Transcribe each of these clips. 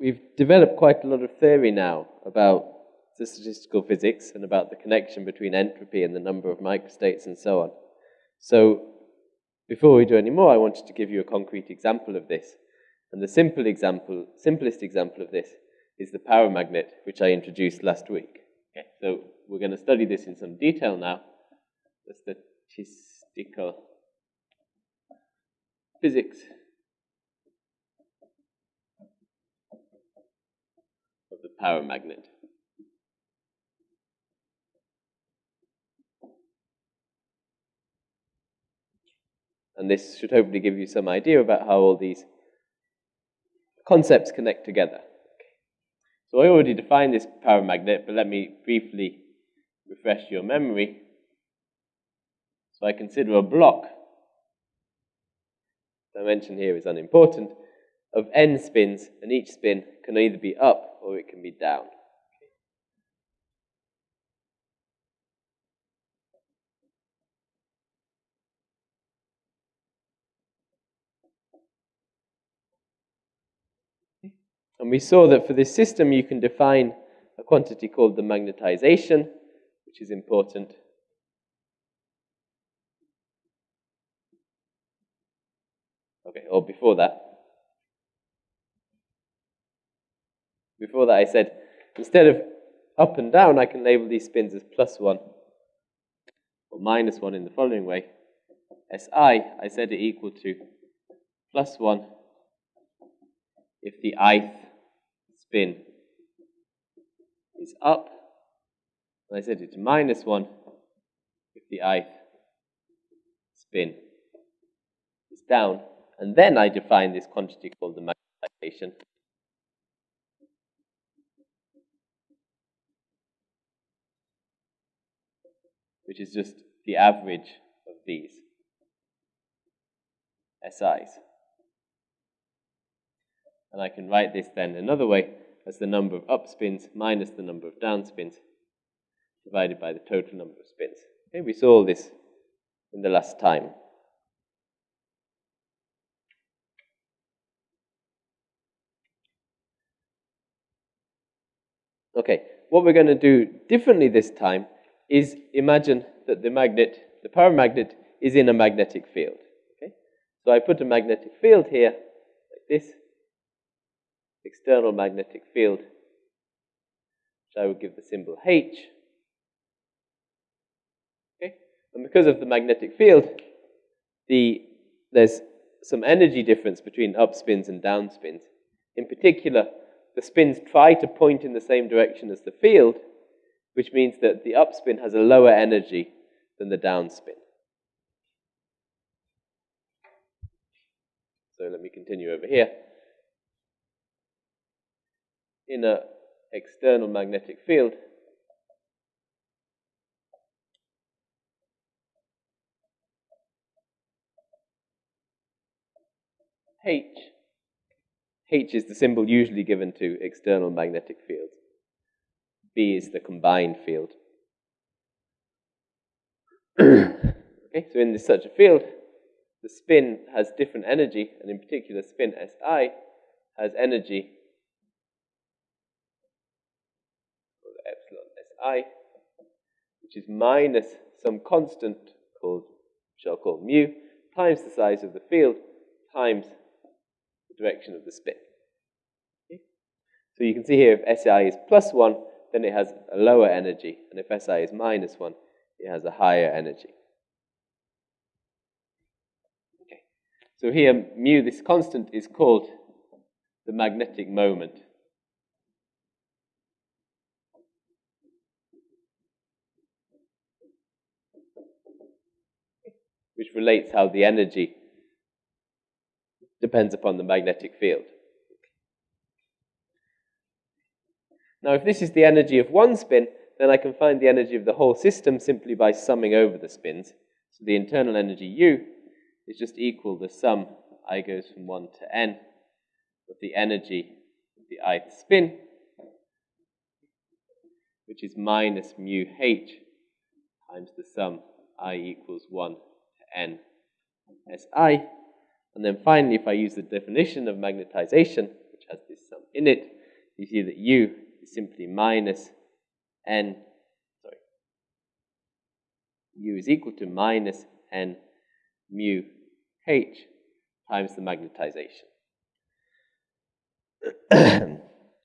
we've developed quite a lot of theory now about the statistical physics and about the connection between entropy and the number of microstates and so on. So before we do any more, I wanted to give you a concrete example of this. And the simple example, simplest example of this is the paramagnet, which I introduced last week. Okay, so we're going to study this in some detail now. The statistical physics of the paramagnet. And this should hopefully give you some idea about how all these concepts connect together. So I already defined this paramagnet, but let me briefly refresh your memory. So I consider a block, dimension here is unimportant, of n spins, and each spin can either be up or it can be down. And we saw that for this system, you can define a quantity called the magnetization, which is important. Okay, or before that. Before that, I said instead of up and down, I can label these spins as plus one or minus one in the following way. Si, I said it equal to plus one if the ith spin is up. And I said it's minus 1 if the ith spin is down. And then I define this quantity called the magnetization. Which is just the average of these SIs. And I can write this then another way as the number of up spins minus the number of down spins divided by the total number of spins. Okay, we saw this in the last time. Okay, what we're going to do differently this time is imagine that the magnet, the paramagnet, is in a magnetic field. Okay, so I put a magnetic field here, like this, external magnetic field, which I would give the symbol H. Okay? And because of the magnetic field, the, there's some energy difference between up spins and down spins. In particular, the spins try to point in the same direction as the field, which means that the upspin has a lower energy than the downspin. So let me continue over here. in an external magnetic field, H, H is the symbol usually given to external magnetic fields. B is the combined field. okay, so in this, such a field, the spin has different energy, and in particular, spin Si has energy epsilon s i, which is minus some constant called, which I'll call mu, times the size of the field, times the direction of the spin. Okay? So you can see here if SI is plus 1, then it has a lower energy, and if SI is minus 1, it has a higher energy. Okay. So here, mu, this constant, is called the magnetic moment. which relates how the energy depends upon the magnetic field. Now, if this is the energy of one spin, then I can find the energy of the whole system simply by summing over the spins. So the internal energy U is just equal to the sum, I goes from 1 to n, of the energy of the ith spin, which is minus mu h times the sum i equals 1 to n Si. And then finally, if I use the definition of magnetization, which has this sum in it. You see that u simply minus n, sorry, u is equal to minus n mu h times the magnetization.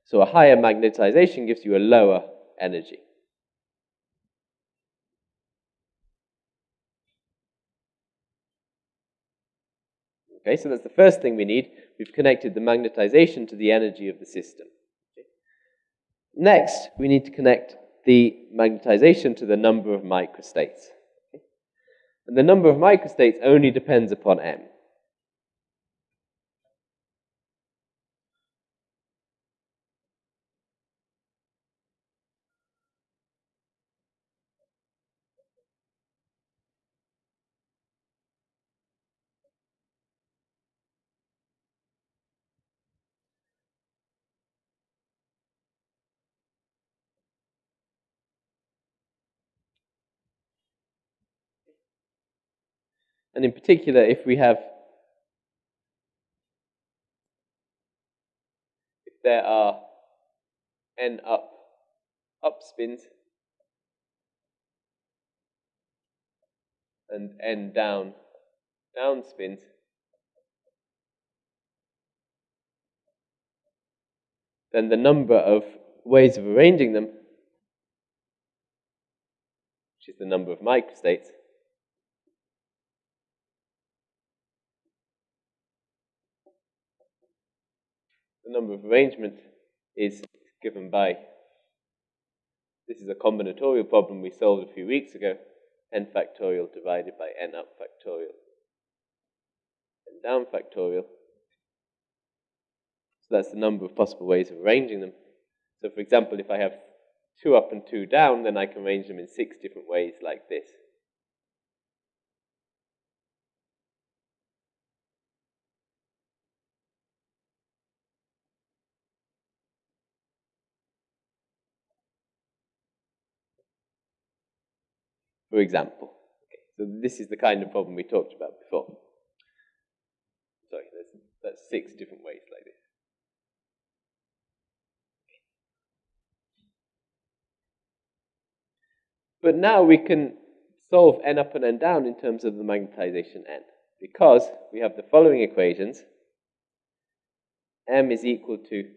so a higher magnetization gives you a lower energy. Okay, so that's the first thing we need. We've connected the magnetization to the energy of the system. Next, we need to connect the magnetization to the number of microstates. And the number of microstates only depends upon m. And in particular, if we have, if there are n up, up spins and n down, down spins, then the number of ways of arranging them, which is the number of microstates, the number of arrangements is given by, this is a combinatorial problem we solved a few weeks ago, n factorial divided by n up factorial, n down factorial. So that's the number of possible ways of arranging them. So for example, if I have two up and two down, then I can arrange them in six different ways like this. For example. Okay, so this is the kind of problem we talked about before. Sorry, there's, that's six different ways like this. But now we can solve n up and n down in terms of the magnetization n, because we have the following equations. m is equal to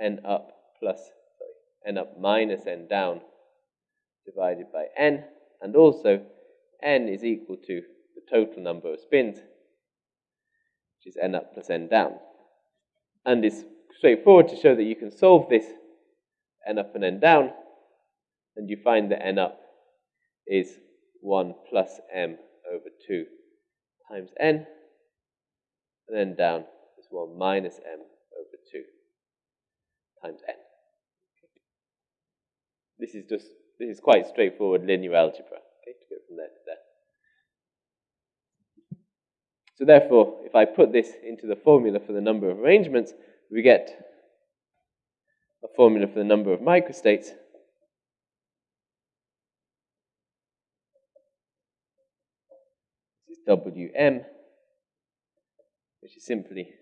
n up plus, sorry, n up minus n down divided by n and also n is equal to the total number of spins, which is n up plus n down. And it's straightforward to show that you can solve this n up and n down, and you find that n up is 1 plus m over 2 times n, and then down is 1 minus m over 2 times n. This is just this is quite straightforward linear algebra, okay, to go from there to there. So therefore, if I put this into the formula for the number of arrangements, we get a formula for the number of microstates. This is Wm, which is simply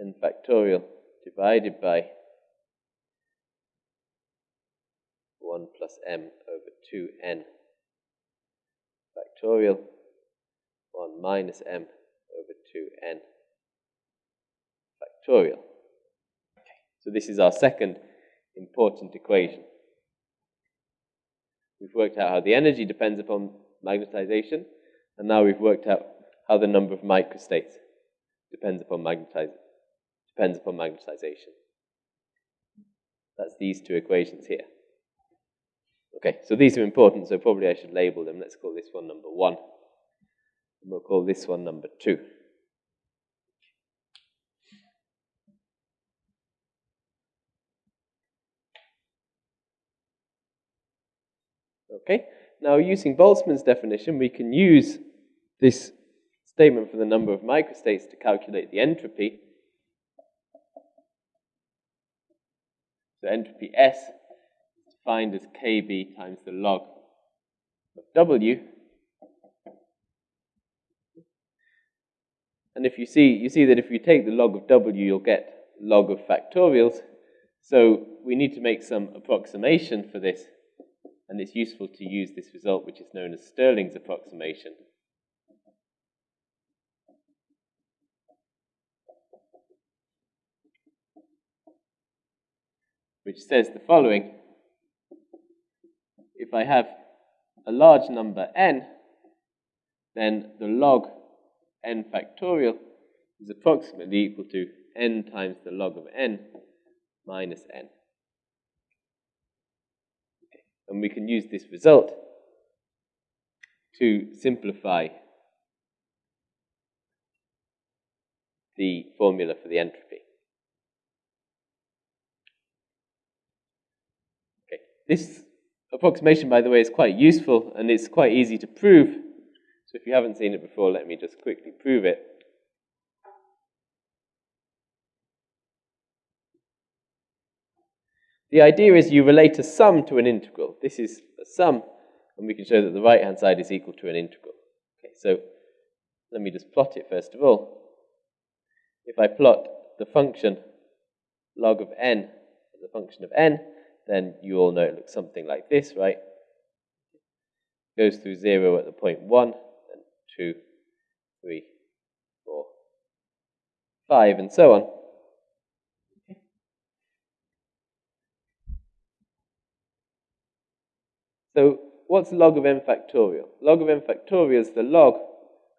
n factorial divided by 1 plus m over 2n factorial 1 minus m over 2n factorial. Okay. So this is our second important equation. We've worked out how the energy depends upon magnetization, and now we've worked out how the number of microstates depends upon magnetize, depends upon magnetization. That's these two equations here. Okay, so these are important, so probably I should label them. Let's call this one number one. And we'll call this one number two. Okay, now using Boltzmann's definition, we can use this statement for the number of microstates to calculate the entropy. So entropy S defined as kb times the log of w. And if you see, you see that if you take the log of w, you'll get log of factorials. So we need to make some approximation for this, and it's useful to use this result, which is known as Stirling's approximation. Which says the following. If I have a large number n, then the log n factorial is approximately equal to n times the log of n minus n. And we can use this result to simplify the formula for the entropy. Okay. This approximation, by the way, is quite useful and it's quite easy to prove. So if you haven't seen it before, let me just quickly prove it. The idea is you relate a sum to an integral. This is a sum, and we can show that the right-hand side is equal to an integral. Okay, so let me just plot it first of all. If I plot the function log of n as a function of n, then you all know it looks something like this, right? Goes through 0 at the point 1, then 2, 3, 4, 5, and so on. So what's log of n factorial? Log of n factorial is the log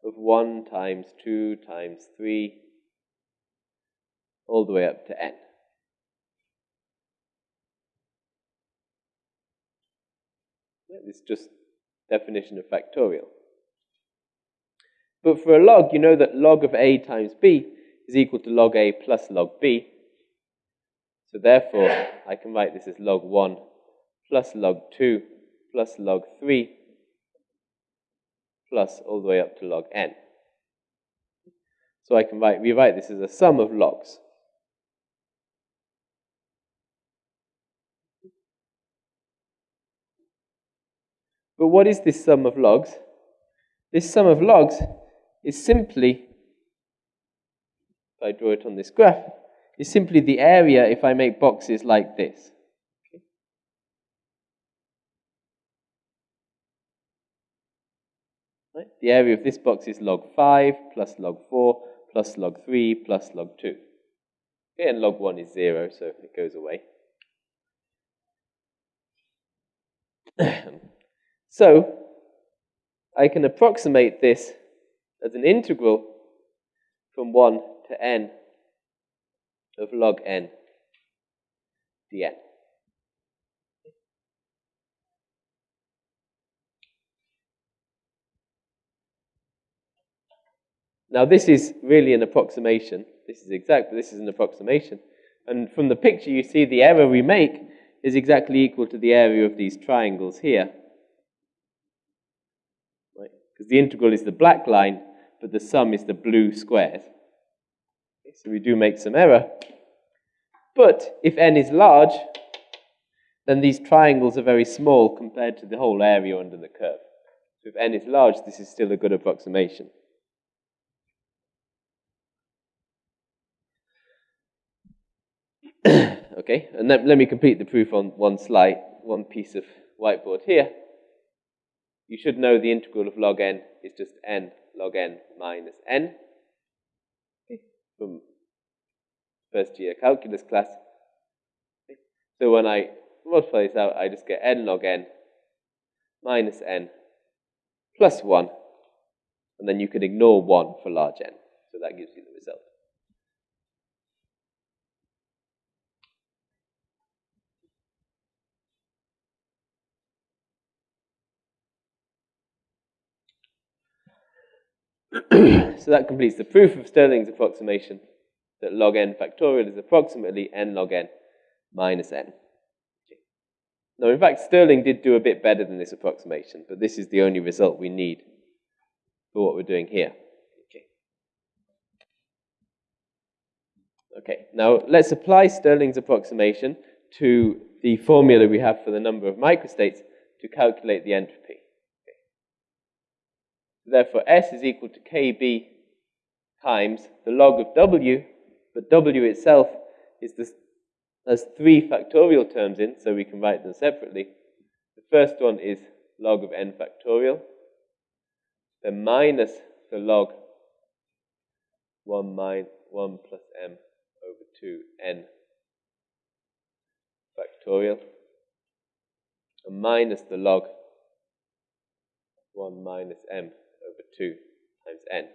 of 1 times 2 times 3 all the way up to n. Is just definition of factorial. But for a log, you know that log of a times b is equal to log a plus log b. So therefore, I can write this as log 1 plus log 2 plus log 3 plus all the way up to log n. So I can write, rewrite this as a sum of logs. But what is this sum of logs? This sum of logs is simply, if I draw it on this graph, is simply the area if I make boxes like this. Right? The area of this box is log 5 plus log 4 plus log 3 plus log 2. Okay, and log 1 is 0, so it goes away. so, I can approximate this as an integral from 1 to n of log n dn. Now, this is really an approximation. This is exact, but this is an approximation. And from the picture, you see the error we make is exactly equal to the area of these triangles here. Because the integral is the black line, but the sum is the blue squares. Okay, so we do make some error. But if n is large, then these triangles are very small compared to the whole area under the curve. So if n is large, this is still a good approximation. okay, and let me complete the proof on one slide, one piece of whiteboard here. You should know the integral of log n is just n log n minus n okay, from first year calculus class. Okay. So when I multiply this out, I just get n log n minus n plus 1, and then you can ignore 1 for large n. So that gives you the result. So that completes the proof of Stirling's approximation that log n factorial is approximately n log n minus n. Now, in fact, Stirling did do a bit better than this approximation, but this is the only result we need for what we're doing here. Okay, okay. now let's apply Stirling's approximation to the formula we have for the number of microstates to calculate the entropy. Therefore, S is equal to KB times the log of w, but w itself is this, has three factorial terms in, so we can write them separately. The first one is log of n factorial, then minus the log 1, minus 1 plus m over 2n factorial, and minus the log 1 minus m 2 times n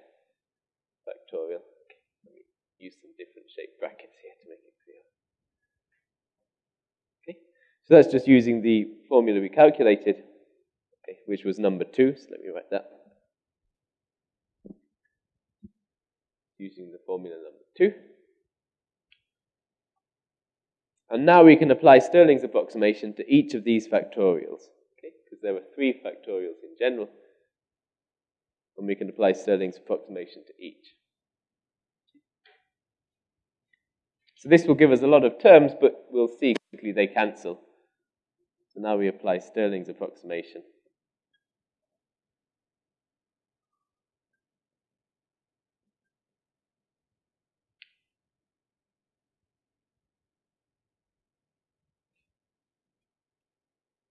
factorial. Okay, let me use some different shaped brackets here to make it clear. Okay, so that's just using the formula we calculated, okay, which was number 2, so let me write that. Using the formula number 2. And now we can apply Stirling's approximation to each of these factorials, okay? Because there were three factorials in general, and we can apply Stirling's approximation to each. So this will give us a lot of terms, but we'll see quickly they cancel. So now we apply Stirling's approximation.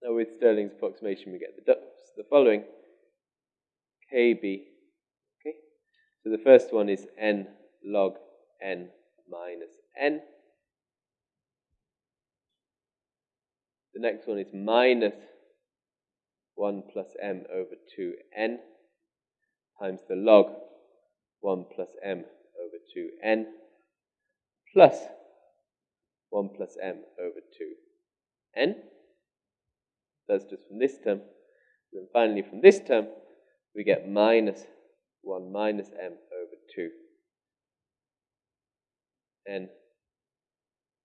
Now with Stirling's approximation, we get the, the following. KB, okay? So the first one is n log n minus n. The next one is minus 1 plus m over 2n times the log 1 plus m over 2n plus 1 plus m over 2n. That's just from this term. And then finally from this term, we get minus 1 minus m over 2 n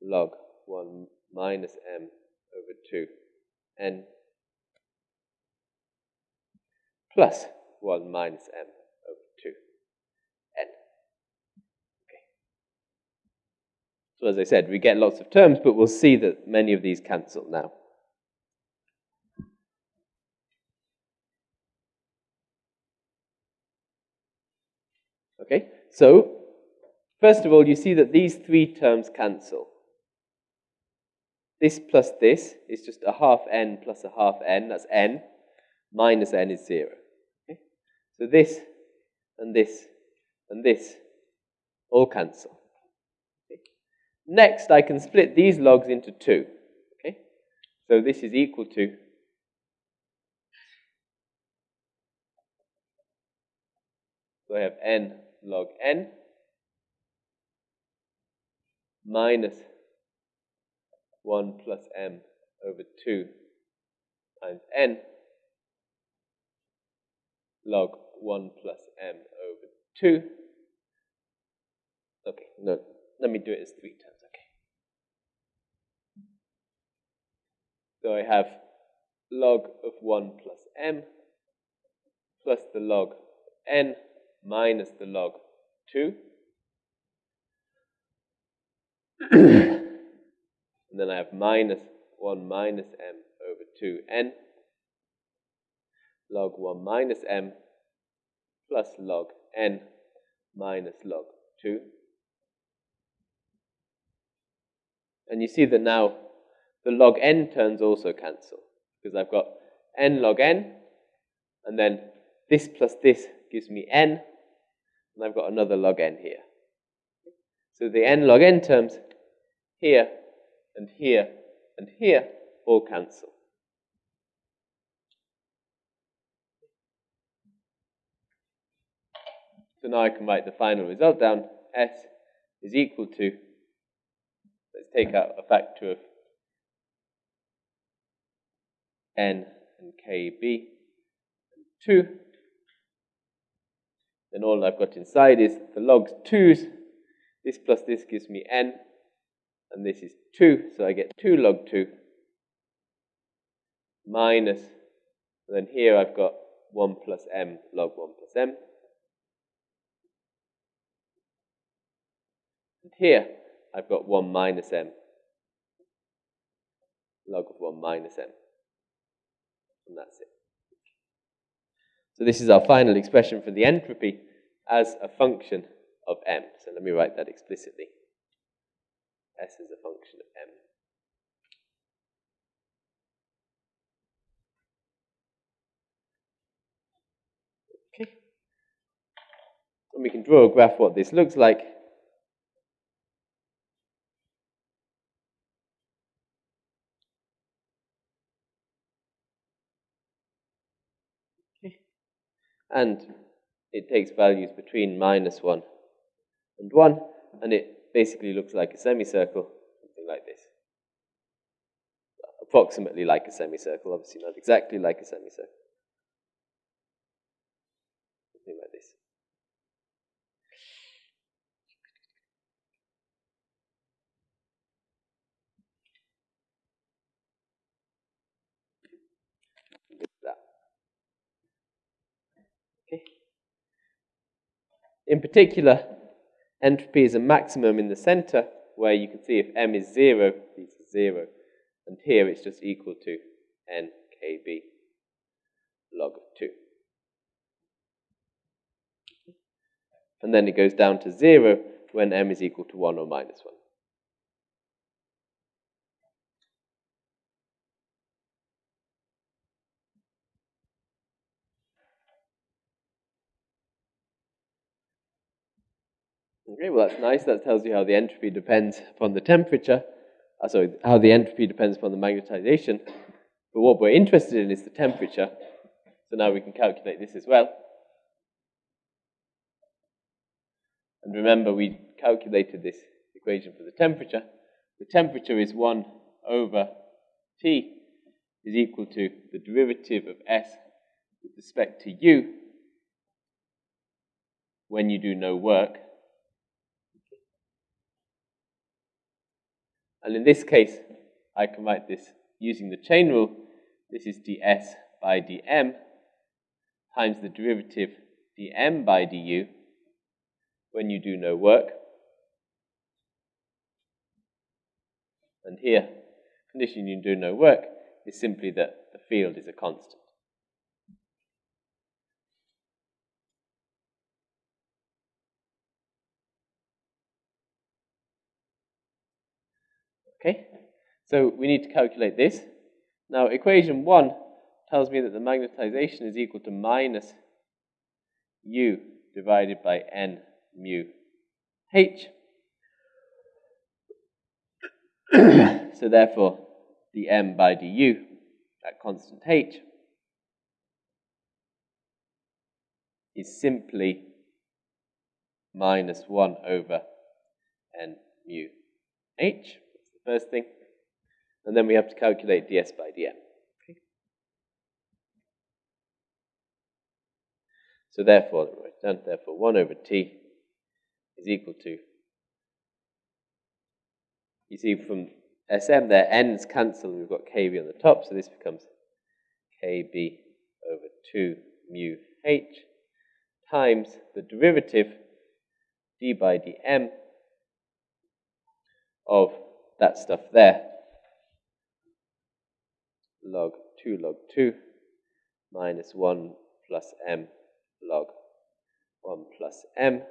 log 1 minus m over 2 n plus 1 minus m over 2 n. Okay. So as I said, we get lots of terms, but we'll see that many of these cancel now. Okay, so first of all, you see that these three terms cancel. This plus this is just a half n plus a half n, that's n, minus n is 0. Okay? So this and this and this all cancel. Okay? Next, I can split these logs into two. Okay? So this is equal to So I have n log n minus 1 plus m over 2 times n log 1 plus m over 2. Okay, no, let me do it as three times, okay. So I have log of 1 plus m plus the log of n minus the log 2. and then I have minus 1 minus m over 2n log 1 minus m plus log n minus log 2. And you see that now the log n terms also cancel because I've got n log n and then this plus this gives me n and I've got another log n here. So the n log n terms here and here and here all cancel. So now I can write the final result down. S is equal to, let's take out a factor of n and kb, and 2 then all I've got inside is the logs 2's. This plus this gives me n, and this is 2, so I get 2 log 2 minus, and then here I've got 1 plus m log 1 plus m. And here I've got 1 minus m log of 1 minus m. And that's it. So this is our final expression for the entropy as a function of m. So let me write that explicitly. S is a function of m. Okay. And we can draw a graph what this looks like. And it takes values between minus 1 and 1, and it basically looks like a semicircle, something like this. Approximately like a semicircle, obviously not exactly like a semicircle. Something like this. Okay. In particular, entropy is a maximum in the center, where you can see if m is 0, this is 0. And here it's just equal to nkb log of 2. And then it goes down to 0 when m is equal to 1 or minus 1. Okay, well that's nice. That tells you how the entropy depends upon the temperature. Uh, sorry, how the entropy depends upon the magnetization. But what we're interested in is the temperature. So now we can calculate this as well. And remember, we calculated this equation for the temperature. The temperature is 1 over T is equal to the derivative of S with respect to U when you do no work And in this case, I can write this using the chain rule. This is ds by dm times the derivative dm by du when you do no work. And here, condition you do no work is simply that the field is a constant. Okay, so we need to calculate this. Now, equation 1 tells me that the magnetization is equal to minus u divided by n mu h. so therefore, dm by du at constant h is simply minus 1 over n mu h first thing. And then we have to calculate ds by dm. Okay. So therefore, therefore 1 over t is equal to, you see from Sm there, n's cancel, we've got kb on the top, so this becomes kb over 2 mu h times the derivative d by dm of that stuff there. Log 2 log 2 minus 1 plus m log 1 plus m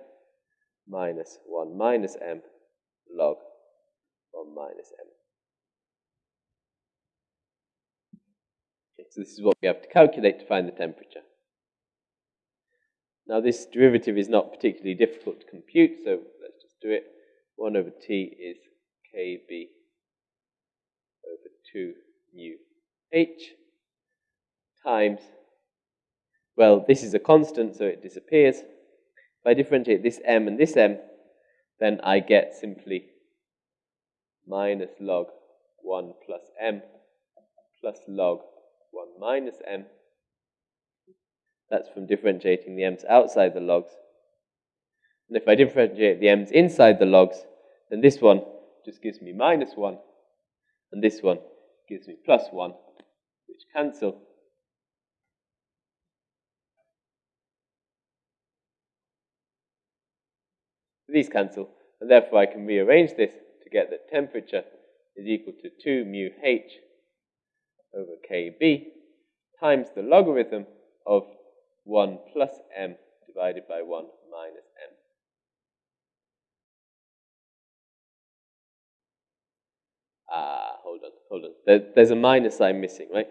minus 1 minus m log 1 minus m. Okay, so this is what we have to calculate to find the temperature. Now this derivative is not particularly difficult to compute, so let's just do it. 1 over t is kb over 2 mu h times, well, this is a constant, so it disappears. If I differentiate this m and this m, then I get simply minus log 1 plus m plus log 1 minus m. That's from differentiating the m's outside the logs. And if I differentiate the m's inside the logs, then this one just gives me minus 1, and this one gives me plus 1, which cancel. These cancel, and therefore I can rearrange this to get that temperature is equal to 2 mu h over kb times the logarithm of 1 plus m divided by 1 minus Ah, hold on, hold on. There, there's a minus sign missing, right?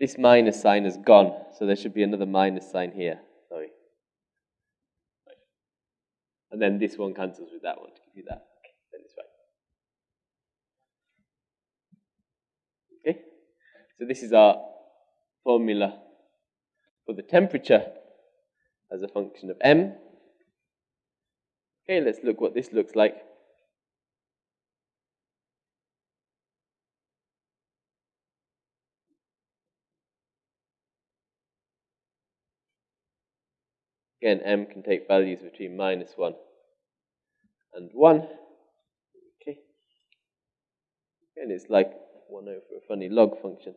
This minus sign is gone, so there should be another minus sign here. Sorry. Right. And then this one cancels with that one to give you that. Okay, then it's right. Okay, so this is our formula for the temperature as a function of m. Okay, let's look what this looks like. Again, m can take values between minus 1 and 1. Okay. And it's like 1 over a funny log function.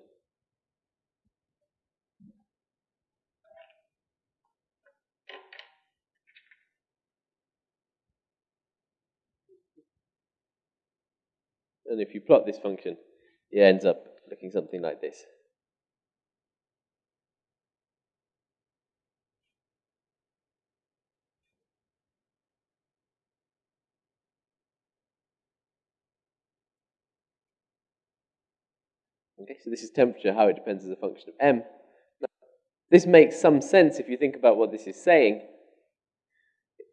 And if you plot this function, it ends up looking something like this. Okay, so this is temperature, how it depends as a function of m. Now, this makes some sense if you think about what this is saying.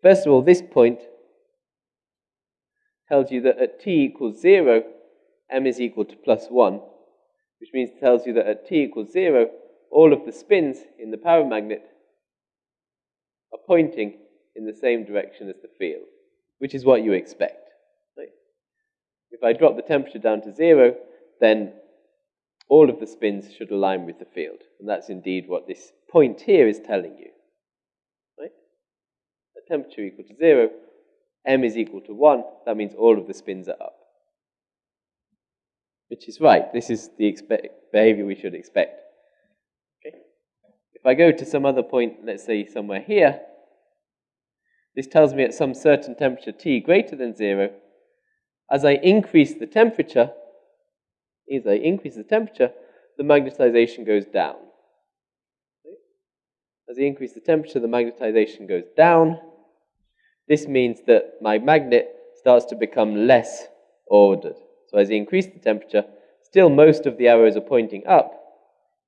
First of all, this point tells you that at t equals 0, m is equal to plus 1, which means it tells you that at t equals 0, all of the spins in the paramagnet are pointing in the same direction as the field, which is what you expect. Right? If I drop the temperature down to 0, then all of the spins should align with the field. And that's indeed what this point here is telling you. Right? At temperature equal to 0, m is equal to 1, that means all of the spins are up. Which is right. This is the behavior we should expect. Okay? If I go to some other point, let's say somewhere here, this tells me at some certain temperature t greater than 0, as I increase the temperature, as I increase the temperature, the magnetization goes down. As I increase the temperature, the magnetization goes down. This means that my magnet starts to become less ordered. So as I increase the temperature, still most of the arrows are pointing up,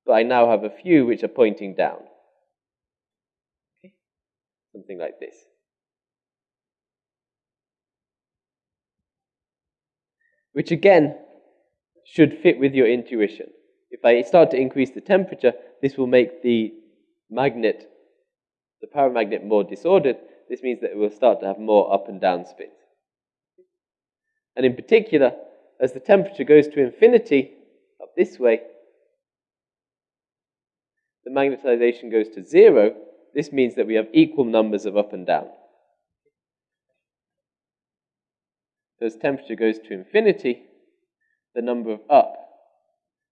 but I now have a few which are pointing down. Okay? Something like this. Which again should fit with your intuition. If I start to increase the temperature, this will make the magnet, the paramagnet more disordered. This means that it will start to have more up and down spins. And in particular, as the temperature goes to infinity, up this way, the magnetization goes to zero. This means that we have equal numbers of up and down. As temperature goes to infinity, the number of up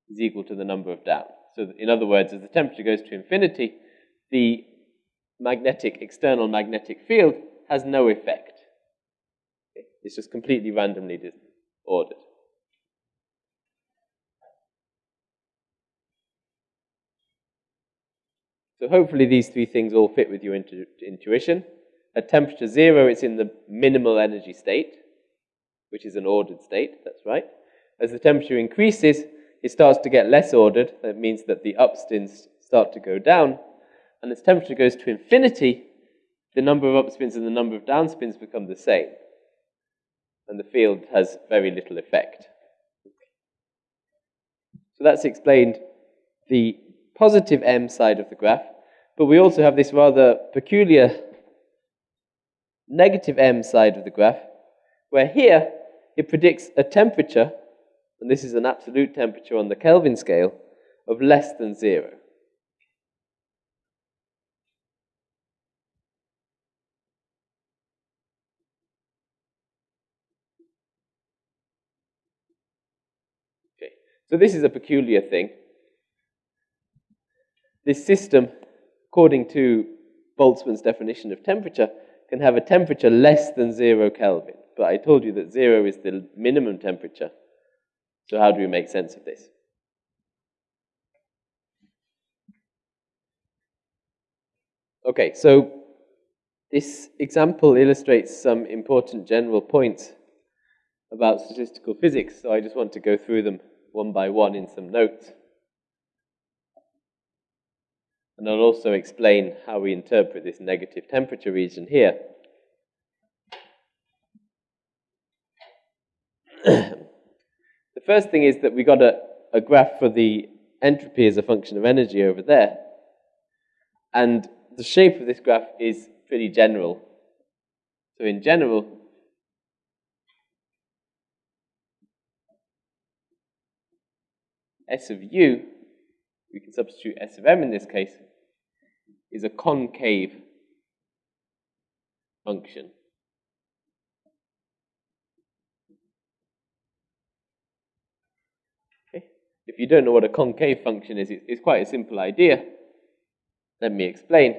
is equal to the number of down. So in other words, as the temperature goes to infinity, the magnetic, external magnetic field has no effect. It's just completely randomly ordered. So hopefully these three things all fit with your intu intuition. At temperature zero, it's in the minimal energy state, which is an ordered state, that's right. As the temperature increases, it starts to get less ordered. That means that the upspins start to go down. And as temperature goes to infinity, the number of upspins and the number of downspins become the same. And the field has very little effect. So that's explained the positive m side of the graph. But we also have this rather peculiar negative m side of the graph, where here it predicts a temperature and this is an absolute temperature on the Kelvin scale, of less than zero. Okay, so this is a peculiar thing. This system, according to Boltzmann's definition of temperature, can have a temperature less than zero Kelvin. But I told you that zero is the minimum temperature. So how do we make sense of this? Okay, so this example illustrates some important general points about statistical physics, so I just want to go through them one by one in some notes. And I'll also explain how we interpret this negative temperature region here. the first thing is that we got a, a graph for the entropy as a function of energy over there. And the shape of this graph is pretty general. So in general, S of u, we can substitute S of m in this case, is a concave function. Okay. If you don't know what a concave function is, it's quite a simple idea. Let me explain.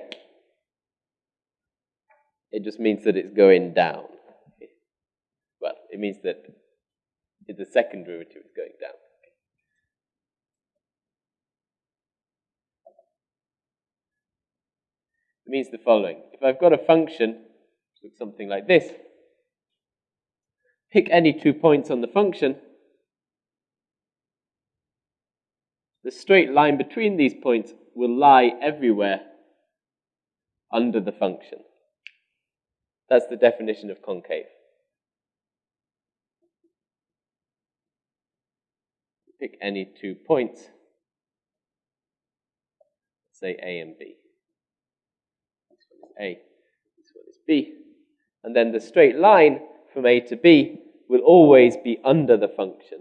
It just means that it's going down. Well, it means that the second derivative is going down. It means the following. If I've got a function, something like this, pick any two points on the function, the straight line between these points will lie everywhere under the function. That's the definition of concave. Pick any two points, say A and B. A, this one is B. And then the straight line from A to B will always be under the function.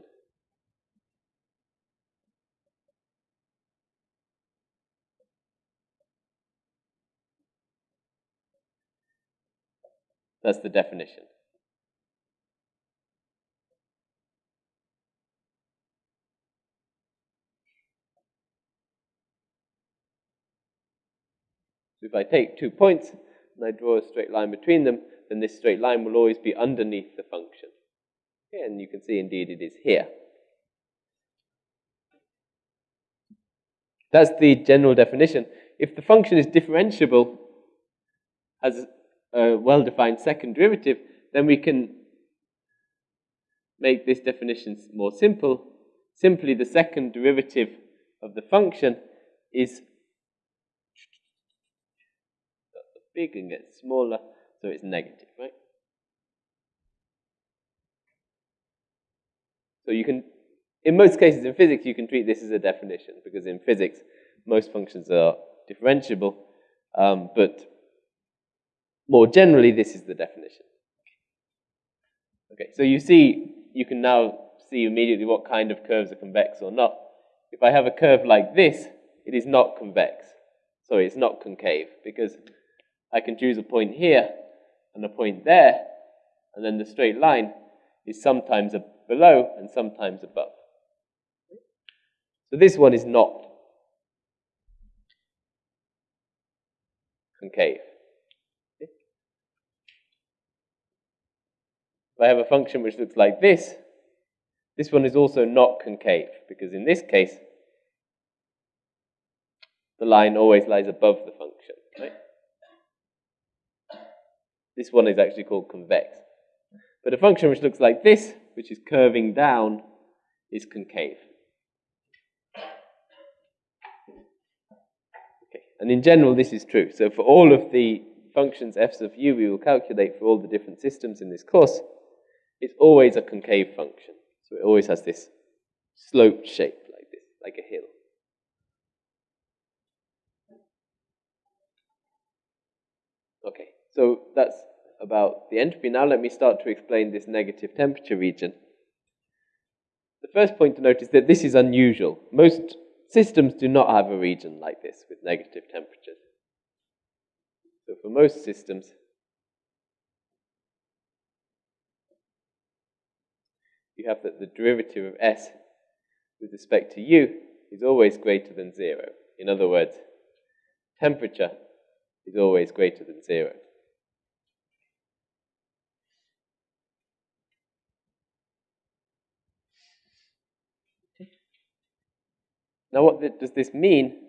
That's the definition. So if I take two points and I draw a straight line between them, then this straight line will always be underneath the function. Okay, and you can see indeed it is here. That's the general definition. If the function is differentiable, has a well-defined second derivative, then we can make this definition more simple. Simply the second derivative of the function is big and gets smaller, so it's negative, right? So you can, in most cases in physics, you can treat this as a definition, because in physics, most functions are differentiable, um, but more generally, this is the definition. Okay, so you see, you can now see immediately what kind of curves are convex or not. If I have a curve like this, it is not convex. Sorry, it's not concave, because I can choose a point here and a point there, and then the straight line is sometimes below and sometimes above. So this one is not concave. If I have a function which looks like this, this one is also not concave, because in this case, the line always lies above the function. Right? This one is actually called convex. But a function which looks like this, which is curving down, is concave. Okay. And in general, this is true. So for all of the functions f of u we will calculate for all the different systems in this course, it's always a concave function. So it always has this sloped shape like this, like a hill. Okay, so that's about the entropy. Now let me start to explain this negative temperature region. The first point to note is that this is unusual. Most systems do not have a region like this with negative temperatures. So for most systems, you have that the derivative of s with respect to u is always greater than zero. In other words, temperature is always greater than zero. Now, what does this mean?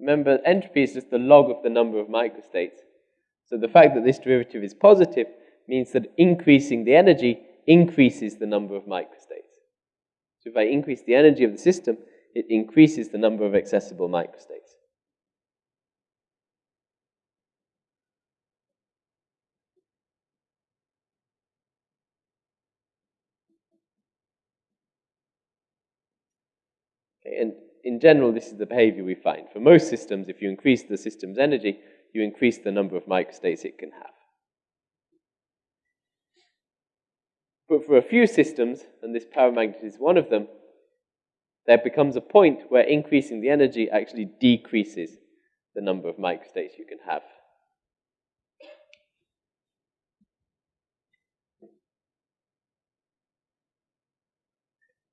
Remember, entropy is just the log of the number of microstates. So the fact that this derivative is positive means that increasing the energy increases the number of microstates. So if I increase the energy of the system, it increases the number of accessible microstates. And in general, this is the behavior we find. For most systems, if you increase the system's energy, you increase the number of microstates it can have. But for a few systems, and this paramagnet is one of them, there becomes a point where increasing the energy actually decreases the number of microstates you can have.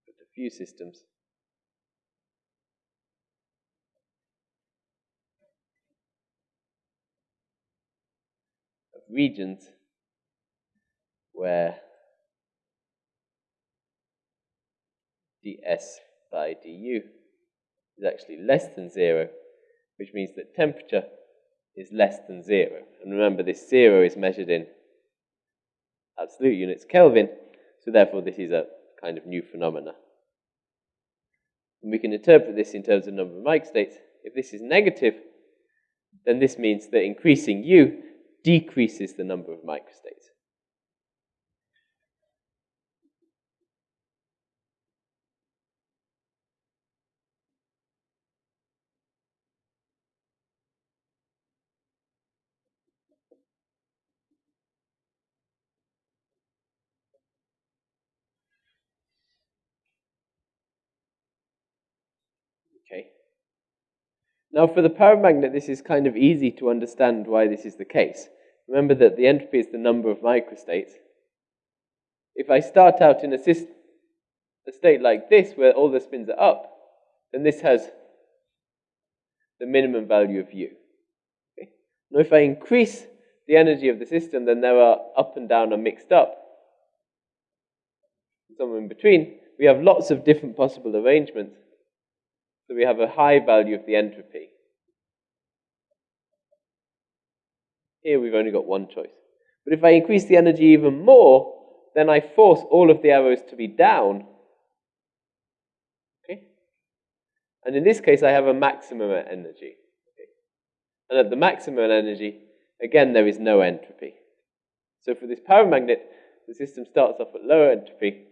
But a few systems. regions where ds by du is actually less than zero, which means that temperature is less than zero. And remember, this zero is measured in absolute units Kelvin, so therefore this is a kind of new phenomena. And we can interpret this in terms of number of microstates. If this is negative, then this means that increasing U decreases the number of microstates. Okay. Now for the paramagnet, this is kind of easy to understand why this is the case. Remember that the entropy is the number of microstates. If I start out in a, a state like this, where all the spins are up, then this has the minimum value of u. Okay? Now if I increase the energy of the system, then there are up and down are mixed up. Somewhere in between, we have lots of different possible arrangements. So we have a high value of the entropy. Here we've only got one choice. But if I increase the energy even more, then I force all of the arrows to be down. Okay? And in this case, I have a maximum energy. Okay? And at the maximum energy, again, there is no entropy. So for this paramagnet, the system starts off at lower entropy.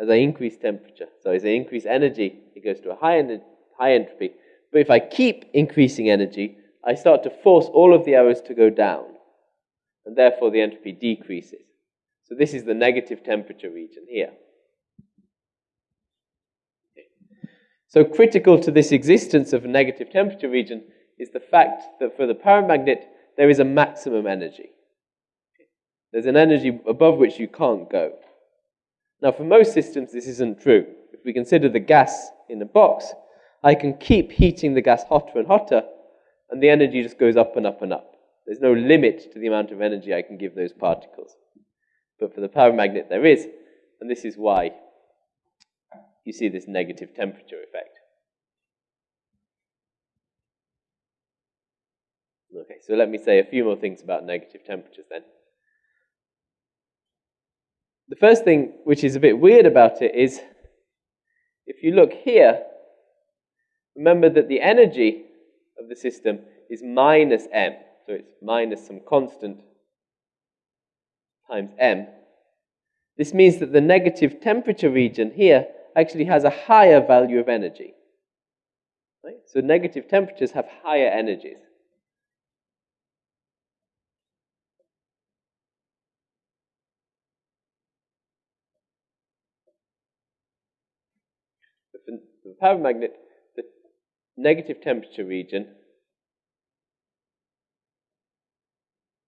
As I increase temperature, so as I increase energy, it goes to a high, en high entropy. But if I keep increasing energy, I start to force all of the arrows to go down, and therefore the entropy decreases. So this is the negative temperature region here. So critical to this existence of a negative temperature region is the fact that for the paramagnet, there is a maximum energy. There's an energy above which you can't go. Now, for most systems, this isn't true. If we consider the gas in a box, I can keep heating the gas hotter and hotter and the energy just goes up and up and up. There's no limit to the amount of energy I can give those particles. But for the paramagnet, there is, and this is why you see this negative temperature effect. Okay, so let me say a few more things about negative temperatures then. The first thing which is a bit weird about it is if you look here, remember that the energy of the system is minus m. So it's minus some constant times m. This means that the negative temperature region here actually has a higher value of energy. Right? So negative temperatures have higher energies. The paramagnet, the negative temperature region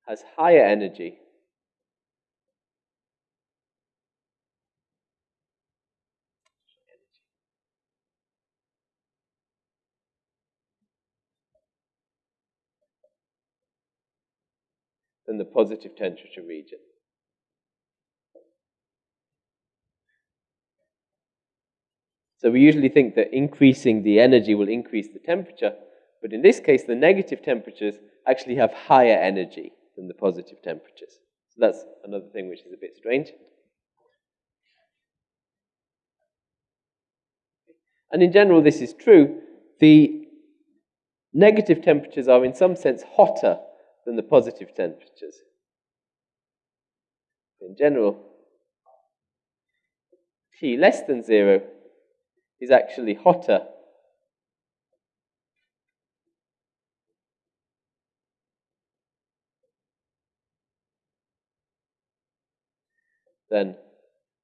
has higher energy than the positive temperature region. So we usually think that increasing the energy will increase the temperature, but in this case, the negative temperatures actually have higher energy than the positive temperatures. So that's another thing which is a bit strange. And in general, this is true. The negative temperatures are, in some sense, hotter than the positive temperatures. In general, T less than zero is actually hotter than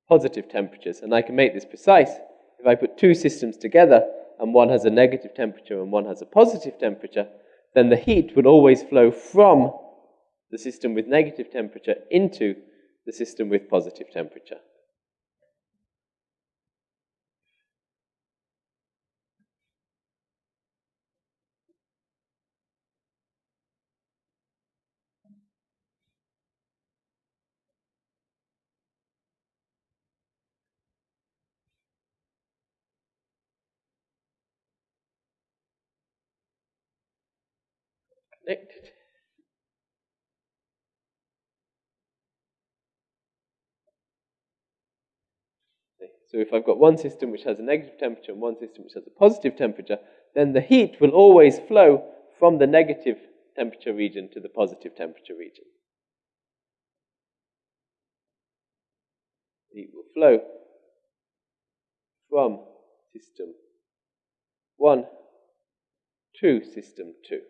positive temperatures. And I can make this precise. If I put two systems together and one has a negative temperature and one has a positive temperature, then the heat would always flow from the system with negative temperature into the system with positive temperature. So if I've got one system which has a negative temperature and one system which has a positive temperature, then the heat will always flow from the negative temperature region to the positive temperature region. Heat will flow from system 1 to system 2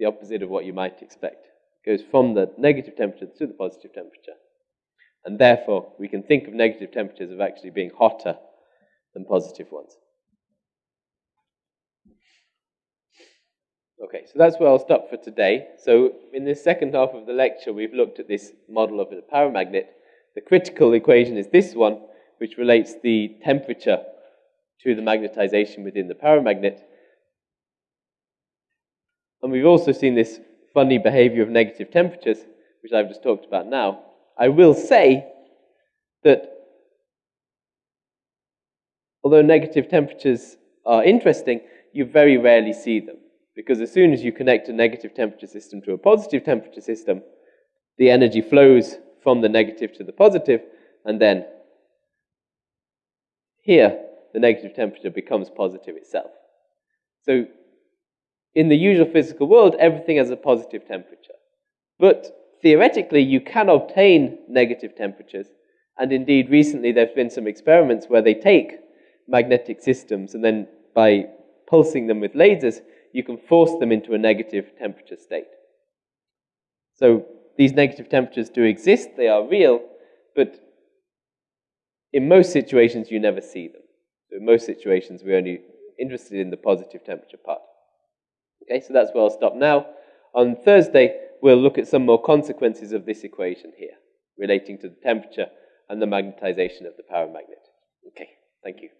the opposite of what you might expect. It goes from the negative temperature to the positive temperature. And therefore, we can think of negative temperatures of actually being hotter than positive ones. Okay, so that's where I'll stop for today. So in this second half of the lecture, we've looked at this model of a paramagnet. The critical equation is this one, which relates the temperature to the magnetization within the paramagnet. And we've also seen this funny behavior of negative temperatures, which I've just talked about now. I will say that although negative temperatures are interesting, you very rarely see them. Because as soon as you connect a negative temperature system to a positive temperature system, the energy flows from the negative to the positive, and then here, the negative temperature becomes positive itself. So in the usual physical world, everything has a positive temperature. But theoretically, you can obtain negative temperatures. And indeed, recently there have been some experiments where they take magnetic systems and then by pulsing them with lasers, you can force them into a negative temperature state. So these negative temperatures do exist, they are real, but in most situations you never see them. In most situations we're only interested in the positive temperature part. Okay, so that's where I'll stop now. On Thursday, we'll look at some more consequences of this equation here, relating to the temperature and the magnetization of the paramagnet. Okay, thank you.